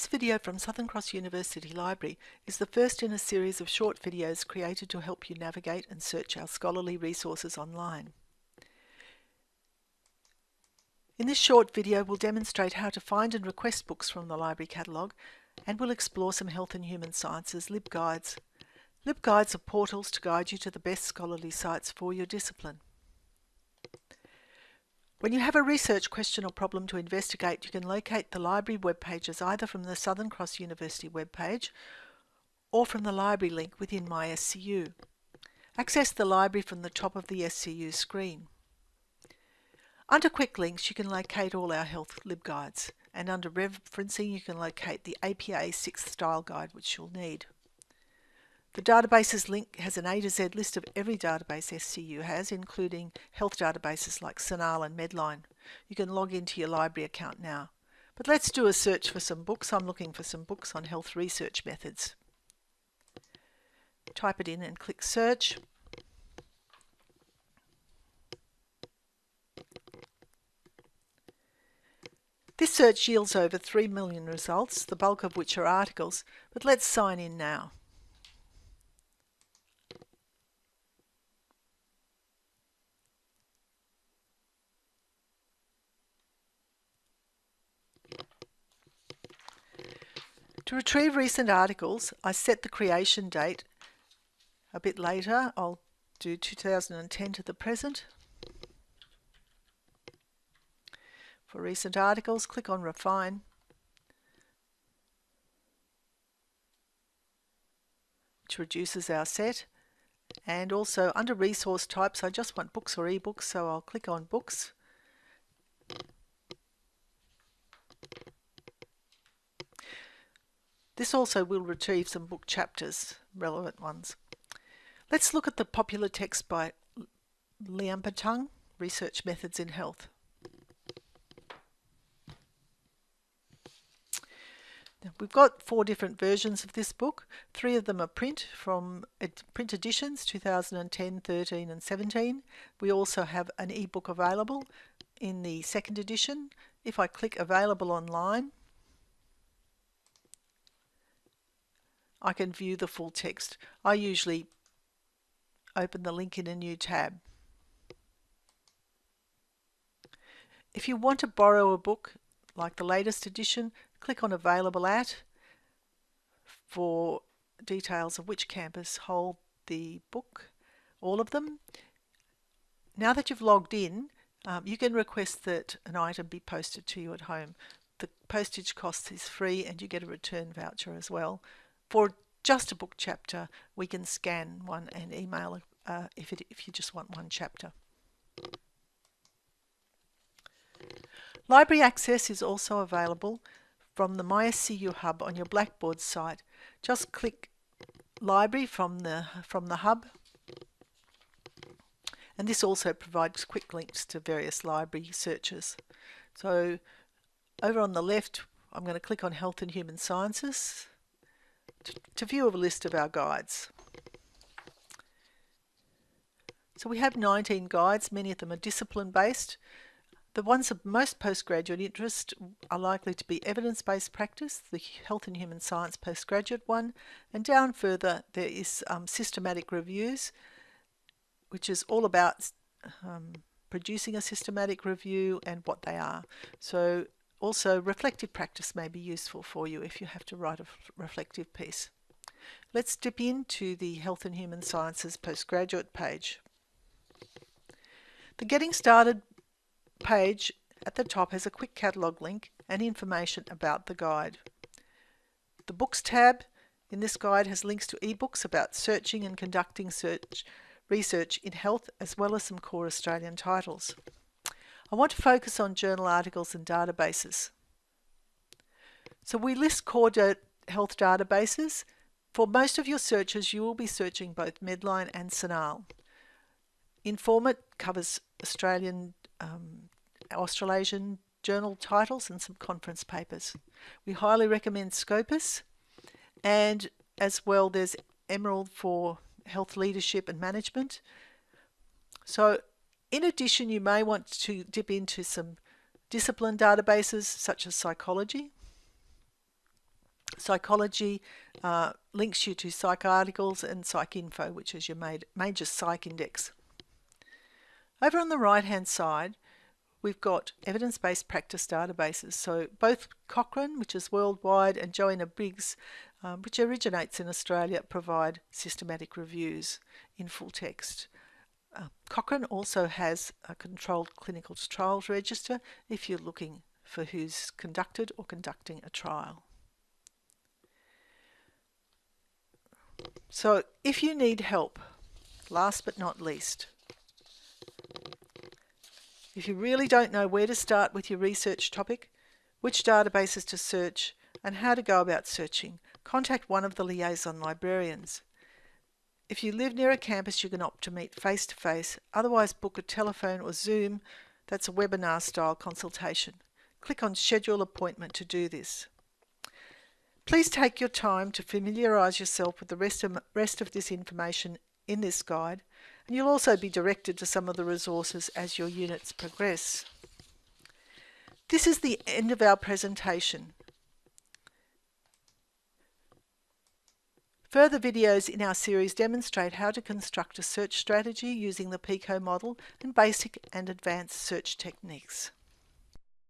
This video from Southern Cross University Library is the first in a series of short videos created to help you navigate and search our scholarly resources online. In this short video we'll demonstrate how to find and request books from the library catalogue and we'll explore some health and human sciences LibGuides. LibGuides are portals to guide you to the best scholarly sites for your discipline. When you have a research question or problem to investigate, you can locate the library web pages either from the Southern Cross University webpage or from the library link within MySCU. Access the library from the top of the SCU screen. Under Quick Links, you can locate all our health LibGuides, and under Referencing, you can locate the APA 6th Style Guide, which you'll need. The databases link has an A to Z list of every database SCU has, including health databases like CINAHL and Medline. You can log into your library account now. But let's do a search for some books. I'm looking for some books on health research methods. Type it in and click search. This search yields over 3 million results, the bulk of which are articles, but let's sign in now. To retrieve recent articles, I set the creation date a bit later. I'll do 2010 to the present. For recent articles, click on Refine. which reduces our set. And also under resource types, I just want books or ebooks, so I'll click on books. This also will retrieve some book chapters, relevant ones. Let's look at the popular text by Liamputtong, Research Methods in Health. We've got four different versions of this book. Three of them are print from print editions 2010, 13 and 17. We also have an ebook available in the second edition. If I click available online, I can view the full text. I usually open the link in a new tab. If you want to borrow a book like the latest edition, click on Available At for details of which campus hold the book, all of them. Now that you've logged in, um, you can request that an item be posted to you at home. The postage cost is free and you get a return voucher as well. For just a book chapter, we can scan one and email uh, if, it, if you just want one chapter. Library access is also available from the MySCU Hub on your Blackboard site. Just click Library from the, from the Hub and this also provides quick links to various library searches. So over on the left I'm going to click on Health and Human Sciences to view a list of our guides. So we have 19 guides, many of them are discipline based. The ones of most postgraduate interest are likely to be evidence-based practice, the health and human science postgraduate one, and down further there is um, systematic reviews, which is all about um, producing a systematic review and what they are. So also, reflective practice may be useful for you if you have to write a reflective piece. Let's dip into the Health and Human Sciences postgraduate page. The Getting Started page at the top has a quick catalogue link and information about the guide. The Books tab in this guide has links to ebooks about searching and conducting search research in health as well as some core Australian titles. I want to focus on journal articles and databases. So we list core health databases. For most of your searches, you will be searching both Medline and CINAHL. Informit covers Australian, um, Australasian journal titles and some conference papers. We highly recommend Scopus and as well there's Emerald for health leadership and management. So in addition, you may want to dip into some discipline databases such as psychology. Psychology uh, links you to PsycArticles and PsycInfo, which is your major psych index. Over on the right hand side, we've got evidence-based practice databases. So both Cochrane, which is worldwide, and Joanna Briggs, um, which originates in Australia, provide systematic reviews in full text. Uh, Cochrane also has a controlled clinical trials register if you're looking for who's conducted or conducting a trial. So if you need help, last but not least, if you really don't know where to start with your research topic, which databases to search, and how to go about searching, contact one of the liaison librarians. If you live near a campus, you can opt to meet face to face, otherwise, book a telephone or Zoom that's a webinar style consultation. Click on Schedule Appointment to do this. Please take your time to familiarise yourself with the rest of, rest of this information in this guide and you'll also be directed to some of the resources as your units progress. This is the end of our presentation. Further videos in our series demonstrate how to construct a search strategy using the PICO model and basic and advanced search techniques.